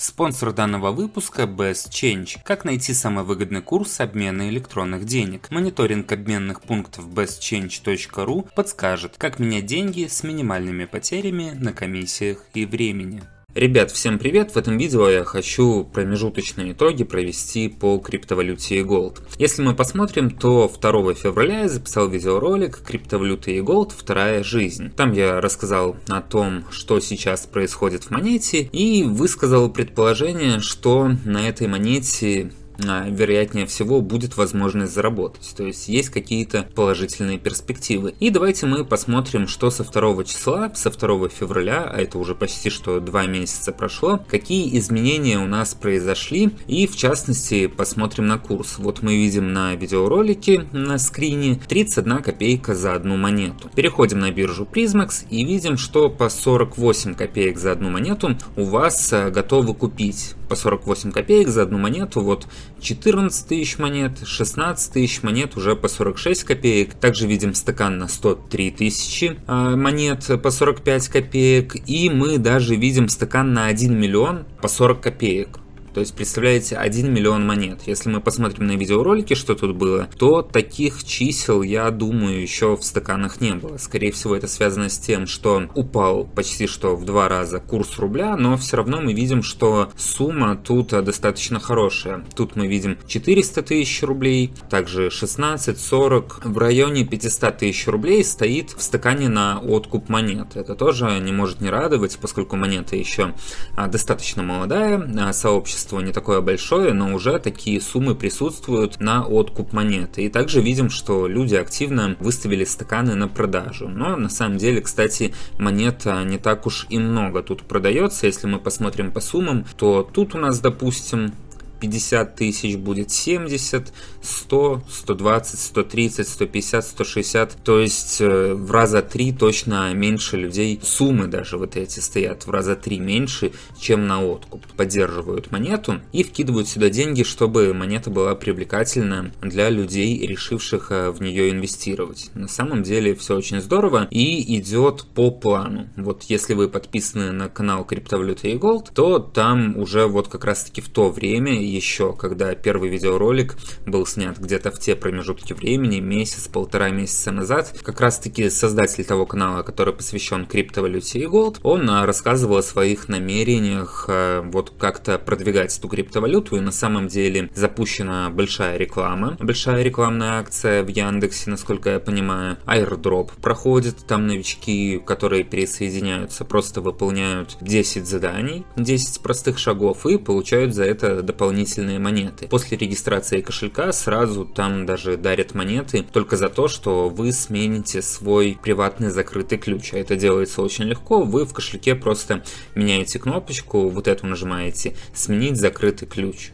Спонсор данного выпуска Best Change. Как найти самый выгодный курс обмена электронных денег? Мониторинг обменных пунктов bestchange.ru подскажет, как менять деньги с минимальными потерями на комиссиях и времени. Ребят, всем привет! В этом видео я хочу промежуточные итоги провести по криптовалюте и Gold. Если мы посмотрим, то 2 февраля я записал видеоролик «Криптовалюта и Gold. Вторая жизнь». Там я рассказал о том, что сейчас происходит в монете и высказал предположение, что на этой монете вероятнее всего будет возможность заработать. То есть есть какие-то положительные перспективы. И давайте мы посмотрим, что со 2 числа, со 2 февраля, а это уже почти что 2 месяца прошло, какие изменения у нас произошли. И в частности посмотрим на курс. Вот мы видим на видеоролике на скрине 31 копейка за одну монету. Переходим на биржу Prismax и видим, что по 48 копеек за одну монету у вас а, готовы купить по 48 копеек за одну монету. Вот 14 тысяч монет, 16 тысяч монет уже по 46 копеек. Также видим стакан на 103 тысячи а, монет по 45 копеек. И мы даже видим стакан на 1 миллион по 40 копеек. То есть, представляете, 1 миллион монет. Если мы посмотрим на видеоролики, что тут было, то таких чисел, я думаю, еще в стаканах не было. Скорее всего, это связано с тем, что упал почти что в два раза курс рубля, но все равно мы видим, что сумма тут достаточно хорошая. Тут мы видим 400 тысяч рублей, также 16, 40, в районе 500 тысяч рублей стоит в стакане на откуп монет. Это тоже не может не радовать, поскольку монета еще а, достаточно молодая, а, сообщество количество не такое большое, но уже такие суммы присутствуют на откуп монеты. И также видим, что люди активно выставили стаканы на продажу. Но на самом деле, кстати, монета не так уж и много тут продается. Если мы посмотрим по суммам, то тут у нас, допустим, 50 тысяч будет 70, 100, 120, 130, 150, 160. То есть э, в раза три точно меньше людей, суммы даже вот эти стоят в раза три меньше, чем на откуп. Поддерживают монету и вкидывают сюда деньги, чтобы монета была привлекательна для людей, решивших э, в нее инвестировать. На самом деле все очень здорово и идет по плану. Вот если вы подписаны на канал Криптовалюта и Gold, то там уже вот как раз таки в то время еще, когда первый видеоролик был снят где-то в те промежутки времени, месяц-полтора месяца назад. Как раз таки создатель того канала, который посвящен криптовалюте и голд, он а, рассказывал о своих намерениях а, вот как-то продвигать эту криптовалюту, и на самом деле запущена большая реклама, большая рекламная акция в Яндексе, насколько я понимаю. Airdrop проходит, там новички, которые присоединяются, просто выполняют 10 заданий, 10 простых шагов и получают за это дополнительные дополнительные монеты. После регистрации кошелька сразу там даже дарят монеты только за то, что вы смените свой приватный закрытый ключ. А это делается очень легко. Вы в кошельке просто меняете кнопочку, вот эту нажимаете «Сменить закрытый ключ»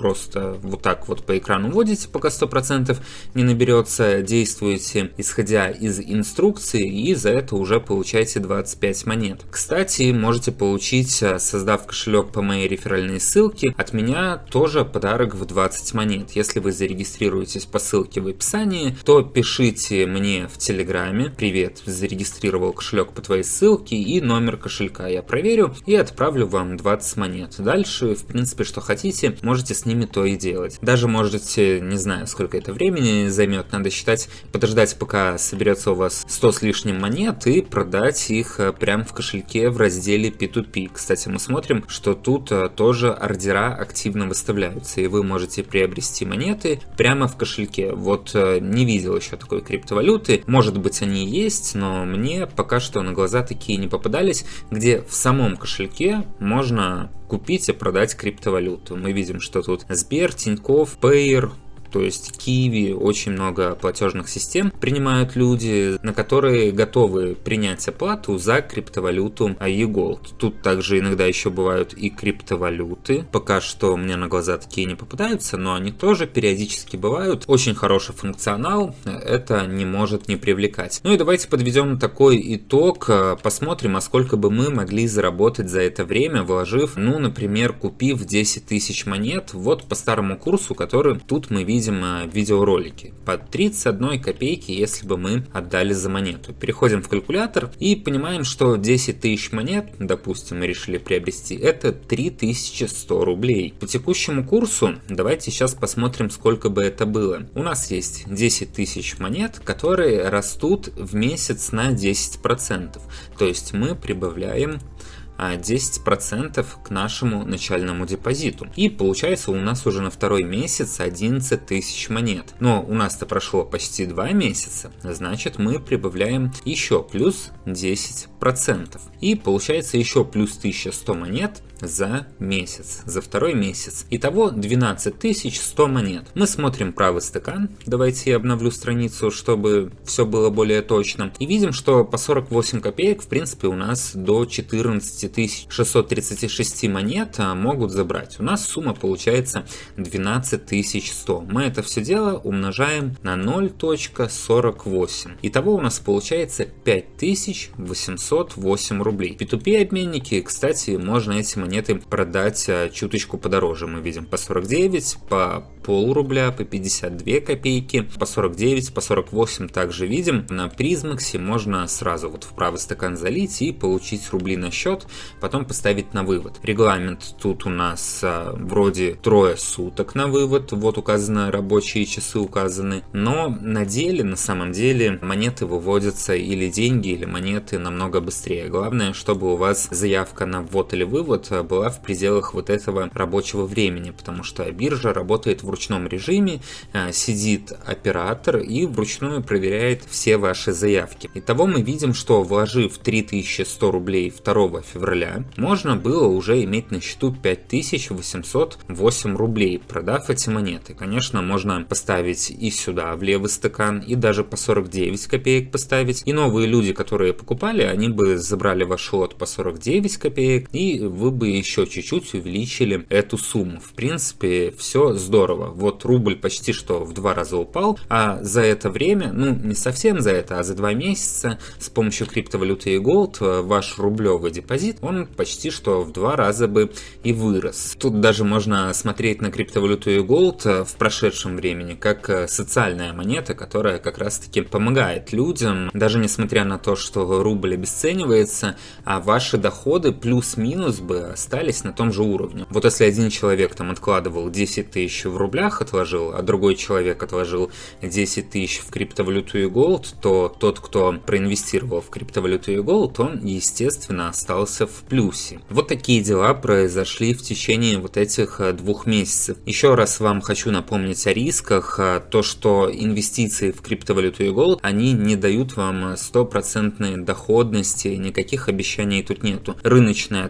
просто вот так вот по экрану вводите, пока 100% не наберется, действуете исходя из инструкции и за это уже получаете 25 монет. Кстати, можете получить, э, создав кошелек по моей реферальной ссылке, от меня тоже подарок в 20 монет. Если вы зарегистрируетесь по ссылке в описании, то пишите мне в Телеграме «Привет, зарегистрировал кошелек по твоей ссылке» и номер кошелька я проверю и отправлю вам 20 монет. Дальше, в принципе, что хотите, можете с ними то и делать. Даже можете, не знаю, сколько это времени займет, надо считать, подождать, пока соберется у вас 100 с лишним монет и продать их э, прямо в кошельке в разделе P2P. Кстати, мы смотрим, что тут э, тоже ордера активно выставляются, и вы можете приобрести монеты прямо в кошельке. Вот э, не видел еще такой криптовалюты, может быть они есть, но мне пока что на глаза такие не попадались, где в самом кошельке можно купить и продать криптовалюту. Мы видим, что тут Сбер, Тинькофф, Payer, то есть Киви, очень много платежных систем принимают люди, на которые готовы принять оплату за криптовалюту eGold. Тут также иногда еще бывают и криптовалюты. Пока что мне на глаза такие не попадаются, но они тоже периодически бывают. Очень хороший функционал, это не может не привлекать. Ну и давайте подведем такой итог, посмотрим, а сколько бы мы могли заработать за это время, вложив, ну, например, купив 10 тысяч монет, вот по старому курсу, который тут мы видим видим э, в видеоролике. По 31 копейки, если бы мы отдали за монету. Переходим в калькулятор и понимаем, что 10 тысяч монет, допустим, мы решили приобрести, это 3100 рублей. По текущему курсу давайте сейчас посмотрим, сколько бы это было. У нас есть 10 тысяч монет, которые растут в месяц на 10%. То есть мы прибавляем 10% к нашему начальному депозиту. И получается у нас уже на второй месяц 11 тысяч монет. Но у нас-то прошло почти 2 месяца, значит мы прибавляем еще плюс 10%. И получается еще плюс 1100 монет за месяц, за второй месяц. Итого 12 100 монет. Мы смотрим правый стакан. Давайте я обновлю страницу, чтобы все было более точно. И видим, что по 48 копеек, в принципе, у нас до 14 636 монет а, могут забрать. У нас сумма получается 12 100. Мы это все дело умножаем на 0.48. Итого у нас получается 5808 рублей. P2P обменники, кстати, можно эти монеты монеты продать а, чуточку подороже. Мы видим по 49, по пол рубля, по 52 копейки, по 49, по 48 также видим. На призмаксе можно сразу вот в правый стакан залить и получить рубли на счет, потом поставить на вывод. Регламент тут у нас а, вроде трое суток на вывод, вот указаны рабочие часы указаны, но на деле, на самом деле, монеты выводятся или деньги, или монеты намного быстрее. Главное, чтобы у вас заявка на ввод или вывод а, была в пределах вот этого рабочего времени, потому что биржа работает в ручном режиме, э, сидит оператор и вручную проверяет все ваши заявки. Итого мы видим, что вложив 3100 рублей 2 февраля, можно было уже иметь на счету 5808 рублей, продав эти монеты. Конечно, можно поставить и сюда, в левый стакан, и даже по 49 копеек поставить. И новые люди, которые покупали, они бы забрали ваш лот по 49 копеек, и вы бы еще чуть-чуть увеличили эту сумму. В принципе, все здорово. Вот рубль почти что в два раза упал, а за это время, ну не совсем за это, а за два месяца с помощью криптовалюты и Gold э, ваш рублевый депозит, он почти что в два раза бы и вырос. Тут даже можно смотреть на криптовалюту и Gold э, в прошедшем времени как э, социальная монета, которая как раз таки помогает людям, даже несмотря на то, что рубль обесценивается, а ваши доходы плюс-минус бы остались на том же уровне. Вот если один человек там откладывал 10 тысяч в рублях, отложил, а другой человек отложил 10 тысяч в криптовалюту и Gold, то тот, кто проинвестировал в криптовалюту и Gold, он, естественно, остался в плюсе. Вот такие дела произошли в течение вот этих э, двух месяцев. Еще раз вам хочу напомнить о рисках. Э, то, что инвестиции в криптовалюту и Gold, они не дают вам стопроцентной доходности, никаких обещаний тут нету. Рыночное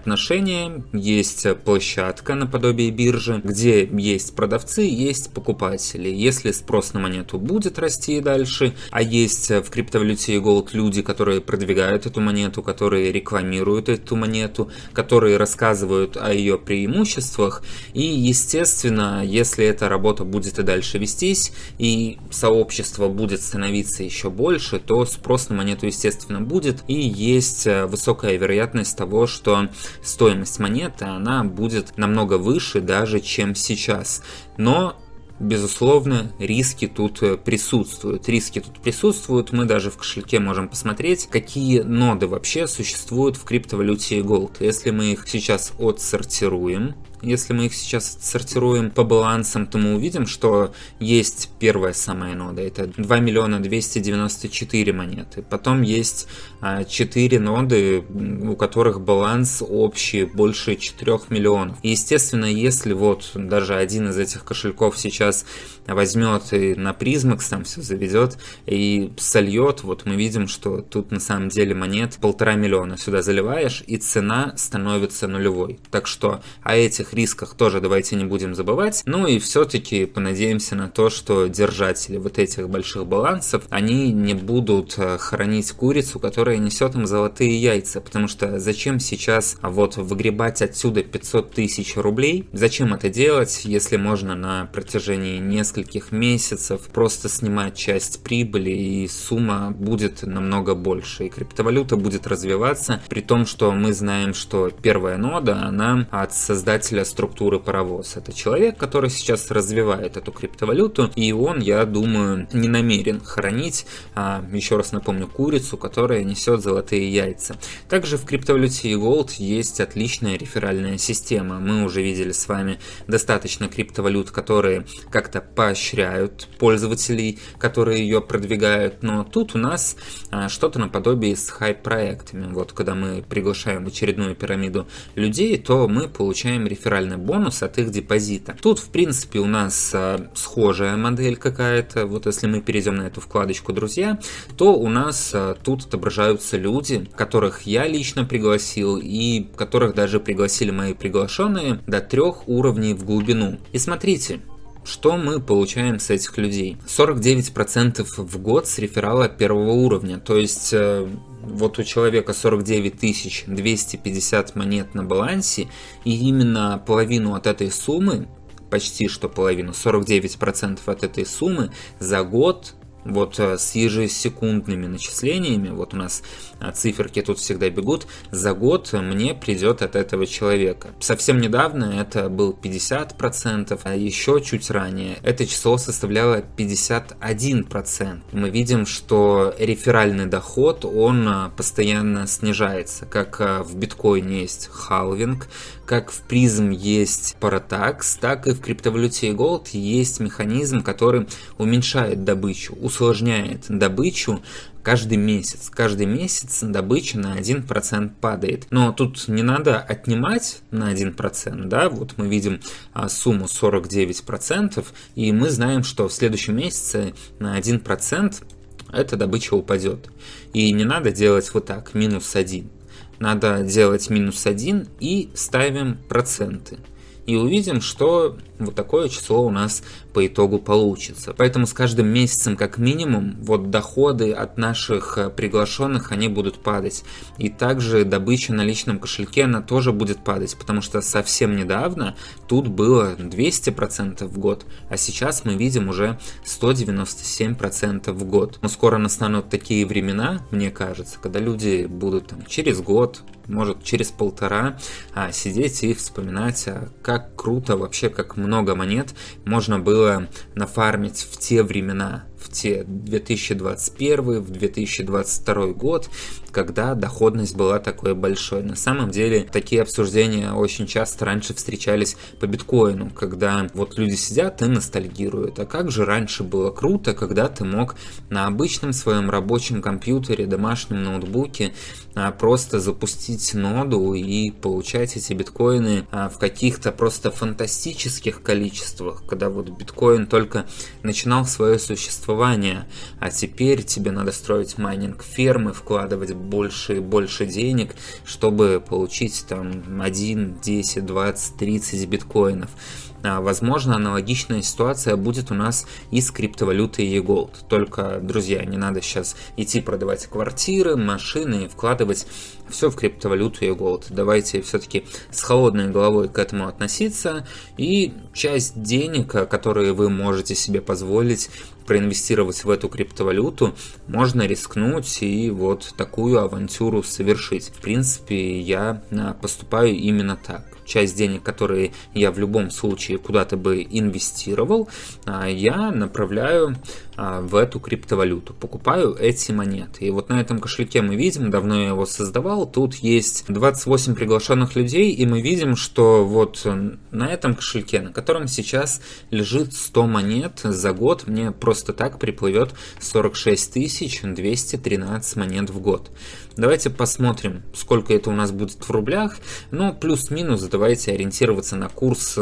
есть площадка наподобие биржи, где есть продавцы, есть покупатели. Если спрос на монету будет расти дальше, а есть в криптовалюте Gold люди, которые продвигают эту монету, которые рекламируют эту монету, которые рассказывают о ее преимуществах, и естественно, если эта работа будет и дальше вестись, и сообщество будет становиться еще больше, то спрос на монету естественно будет, и есть высокая вероятность того, что стоимость монеты она будет намного выше даже, чем сейчас. Но Безусловно, риски тут э, присутствуют. Риски тут присутствуют. Мы даже в кошельке можем посмотреть, какие ноды вообще существуют в криптовалюте Gold. Если мы их сейчас отсортируем, если мы их сейчас сортируем по балансам, то мы увидим, что есть первая самая нода, это 2 миллиона 294 монеты. Потом есть 4 а, ноды, у которых баланс общий больше 4 миллионов. Естественно, если вот даже один из этих кошельков сейчас возьмет и на призмакс там все заведет и сольет, вот мы видим, что тут на самом деле монет полтора миллиона сюда заливаешь, и цена становится нулевой. Так что о этих рисках тоже давайте не будем забывать. Ну и все-таки понадеемся на то, что держатели вот этих больших балансов, они не будут э, хранить курицу, которая несет им золотые яйца, потому что зачем сейчас вот выгребать отсюда 500 тысяч рублей? Зачем это делать, если можно на протяжении нескольких месяцев просто снимать часть прибыли и сумма будет намного больше. И криптовалюта будет развиваться, при том, что мы знаем, что первая нода, она от создателя для структуры паровоз. Это человек, который сейчас развивает эту криптовалюту, и он, я думаю, не намерен хранить, а, еще раз напомню, курицу, которая несет золотые яйца. Также в криптовалюте Gold есть отличная реферальная система. Мы уже видели с вами достаточно криптовалют, которые как-то поощряют пользователей, которые ее продвигают, но тут у нас а, что-то наподобие с хайп-проектами. Вот когда мы приглашаем очередную пирамиду людей, то мы получаем реферальный бонус от их депозита. Тут, в принципе, у нас а, схожая модель какая-то. Вот если мы перейдем на эту вкладочку «Друзья», то у нас а, тут отображаются люди, которых я лично пригласил и которых даже пригласили мои приглашенные до трех уровней в глубину. И смотрите, что мы получаем с этих людей? 49% в год с реферала первого уровня, то есть э, вот у человека 49 250 монет на балансе, и именно половину от этой суммы, почти что половину, 49% от этой суммы за год вот э, с ежесекундными начислениями, вот у нас э, циферки тут всегда бегут, за год мне придет от этого человека. Совсем недавно это был 50%, а еще чуть ранее это число составляло 51%. Мы видим, что реферальный доход, он э, постоянно снижается. Как в биткоине есть халвинг, как в призм есть паратакс, так и в криптовалюте Gold есть механизм, который уменьшает добычу, усложняет добычу каждый месяц. Каждый месяц добыча на 1% падает. Но тут не надо отнимать на 1%, да, вот мы видим а, сумму 49%, и мы знаем, что в следующем месяце на 1% эта добыча упадет. И не надо делать вот так, минус 1. Надо делать минус 1 и ставим проценты. И увидим, что вот такое число у нас по итогу получится. Поэтому с каждым месяцем как минимум вот доходы от наших э, приглашенных они будут падать. И также добыча на личном кошельке она тоже будет падать, потому что совсем недавно тут было 200% в год, а сейчас мы видим уже 197% в год. Но скоро настанут такие времена, мне кажется, когда люди будут там через год, может через полтора а, сидеть и вспоминать, а, как круто вообще, как много монет можно было нафармить в те времена, в те 2021, в 2022 год, когда доходность была такой большой. На самом деле такие обсуждения очень часто раньше встречались по биткоину, когда вот люди сидят и ностальгируют. А как же раньше было круто, когда ты мог на обычном своем рабочем компьютере, домашнем ноутбуке а, просто запустить ноду и получать эти биткоины а, в каких-то просто фантастических количествах, когда вот биткоин только начинал свое существование, а теперь тебе надо строить майнинг фермы, вкладывать больше и больше денег, чтобы получить там 1, 10, 20, 30 биткоинов. А, возможно, аналогичная ситуация будет у нас и с криптовалютой eGold. Только, друзья, не надо сейчас идти продавать квартиры, машины и вкладывать все в криптовалюту eGold. Давайте все-таки с холодной головой к этому относиться и часть денег, которые вы можете себе позволить проинвестировать в эту криптовалюту, можно рискнуть и вот такую авантюру совершить. В принципе, я а, поступаю именно так часть денег, которые я в любом случае куда-то бы инвестировал, а, я направляю а, в эту криптовалюту, покупаю эти монеты. И вот на этом кошельке мы видим, давно я его создавал, тут есть 28 приглашенных людей, и мы видим, что вот на этом кошельке, на котором сейчас лежит 100 монет, за год мне просто так приплывет 46 213 монет в год. Давайте посмотрим, сколько это у нас будет в рублях. Ну, плюс-минус, давайте ориентироваться на курс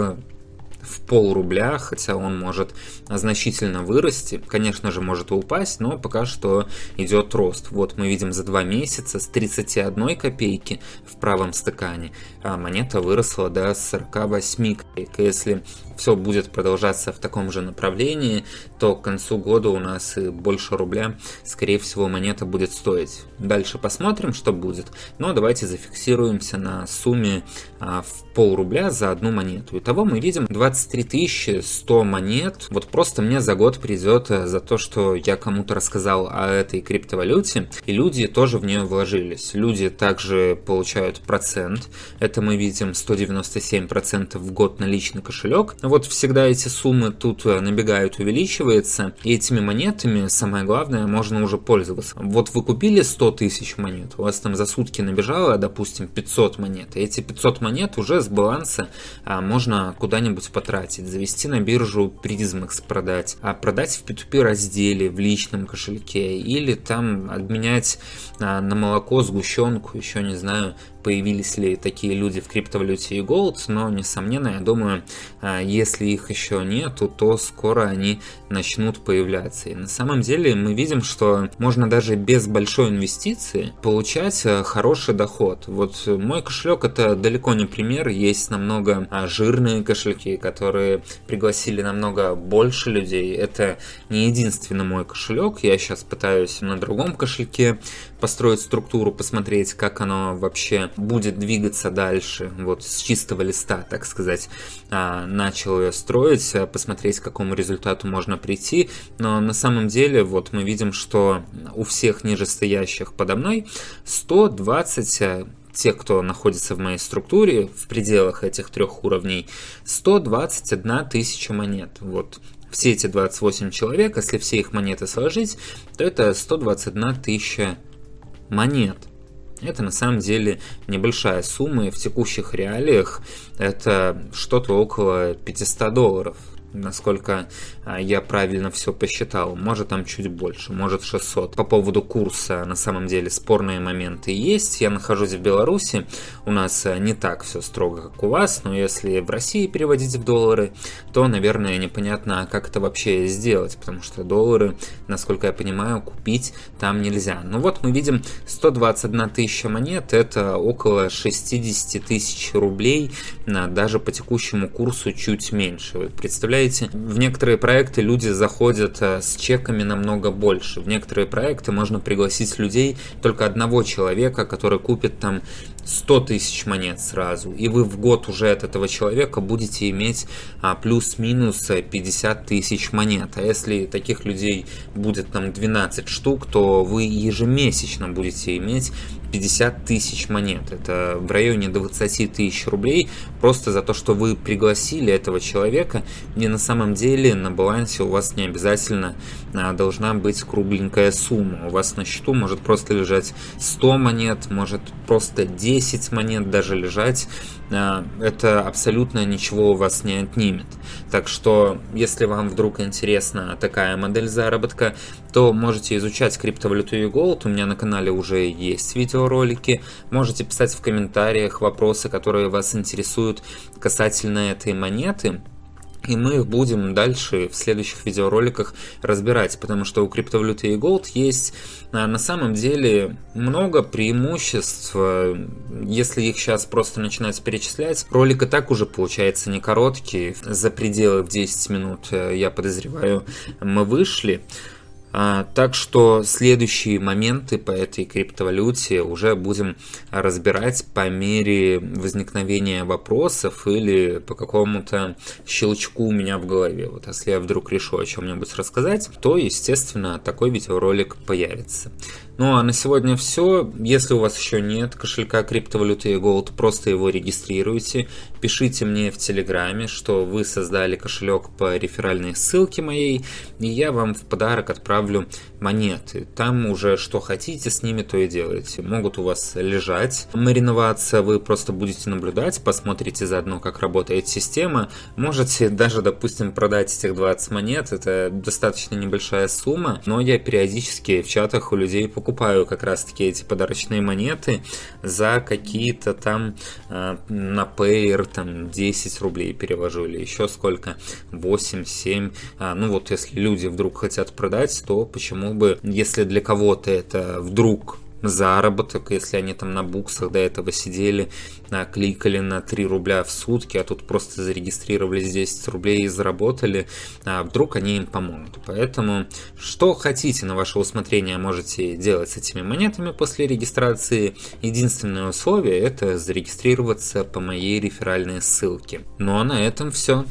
в пол рубля, хотя он может значительно вырасти. Конечно же, может упасть, но пока что идет рост. Вот мы видим за два месяца с 31 копейки в правом стакане а монета выросла до 48 копеек. Если все будет продолжаться в таком же направлении, то к концу года у нас и больше рубля, скорее всего, монета будет стоить. Дальше посмотрим, что будет. Но давайте зафиксируемся на сумме а, в пол рубля за одну монету. Итого мы видим 23 100 монет. Вот просто мне за год придет э, за то, что я кому-то рассказал о этой криптовалюте, и люди тоже в нее вложились. Люди также получают процент. Это мы видим 197% в год на личный кошелек. Вот всегда эти суммы тут э, набегают, увеличивается. И этими монетами, самое главное, можно уже пользоваться. Вот вы купили 100 тысяч монет, у вас там за сутки набежало, допустим, 500 монет. И эти 500 монет уже с баланса а, можно куда-нибудь потратить. Завести на биржу Prismax продать, а продать в P2P разделе, в личном кошельке. Или там обменять а, на молоко, сгущенку, еще не знаю, появились ли такие люди в криптовалюте и Gold, но, несомненно, я думаю, а, если их еще нету, то скоро они начнут появляться. И на самом деле мы видим, что можно даже без большой инвестиции получать а, хороший доход. Вот мой кошелек это далеко не пример, есть намного а, жирные кошельки, которые пригласили намного больше людей. Это не единственный мой кошелек, я сейчас пытаюсь на другом кошельке построить структуру, посмотреть, как оно вообще будет двигаться дальше, вот с чистого листа, так сказать, а, начал ее строить, а, посмотреть, к какому результату можно прийти, но на самом деле вот мы видим, что у всех нижестоящих подо мной 120 а, тех, кто находится в моей структуре, в пределах этих трех уровней, 121 тысяча монет. Вот все эти 28 человек, если все их монеты сложить, то это 121 тысяча монет. Это на самом деле небольшая сумма, и в текущих реалиях это что-то около 500 долларов насколько а, я правильно все посчитал. Может там чуть больше, может 600. По поводу курса, на самом деле, спорные моменты есть. Я нахожусь в Беларуси, у нас а, не так все строго, как у вас, но если в России переводить в доллары, то, наверное, непонятно, как это вообще сделать, потому что доллары, насколько я понимаю, купить там нельзя. Ну вот мы видим 121 тысяча монет, это около 60 тысяч рублей, даже по текущему курсу чуть меньше. Вы представляете, представляете, в некоторые проекты люди заходят э, с чеками намного больше. В некоторые проекты можно пригласить людей, только одного человека, который купит там 100 тысяч монет сразу. И вы в год уже от этого человека будете иметь а, плюс-минус 50 тысяч монет. А если таких людей будет там 12 штук, то вы ежемесячно будете иметь 50 тысяч монет. Это в районе 20 тысяч рублей просто за то, что вы пригласили этого человека. И на самом деле на балансе у вас не обязательно а, должна быть кругленькая сумма. У вас на счету может просто лежать 100 монет, может просто 10 монет даже лежать. А, это абсолютно ничего у вас не отнимет. Так что, если вам вдруг интересна такая модель заработка, то можете изучать криптовалюту и Gold. У меня на канале уже есть видеоролики. Можете писать в комментариях вопросы, которые вас интересуют касательно этой монеты. И мы их будем дальше в следующих видеороликах разбирать, потому что у криптовалюты и Gold есть а, на самом деле много преимуществ. Если их сейчас просто начинать перечислять, ролик и так уже получается не короткий, за пределы в 10 минут, э, я подозреваю, мы вышли. А, так что следующие моменты по этой криптовалюте уже будем разбирать по мере возникновения вопросов или по какому-то щелчку у меня в голове. Вот если я вдруг решу о чем-нибудь рассказать, то, естественно, такой видеоролик появится. Ну а на сегодня все. Если у вас еще нет кошелька криптовалюты Gold, просто его регистрируйте. Пишите мне в Телеграме, что вы создали кошелек по реферальной ссылке моей, и я вам в подарок отправлю монеты. Там уже что хотите с ними, то и делаете. Могут у вас лежать, мариноваться, вы просто будете наблюдать, посмотрите заодно, как работает система. Можете даже, допустим, продать этих 20 монет, это достаточно небольшая сумма, но я периодически в чатах у людей покупаю покупаю как раз таки эти подарочные монеты за какие-то там э, на Payer там 10 рублей перевожу или еще сколько, 8, 7. А, ну вот если люди вдруг хотят продать, то почему бы, если для кого-то это вдруг заработок, если они там на буксах до этого сидели, кликали на 3 рубля в сутки, а тут просто зарегистрировались 10 рублей и заработали, а вдруг они им помогут. Поэтому, что хотите на ваше усмотрение можете делать с этими монетами после регистрации. Единственное условие это зарегистрироваться по моей реферальной ссылке. Ну а на этом все.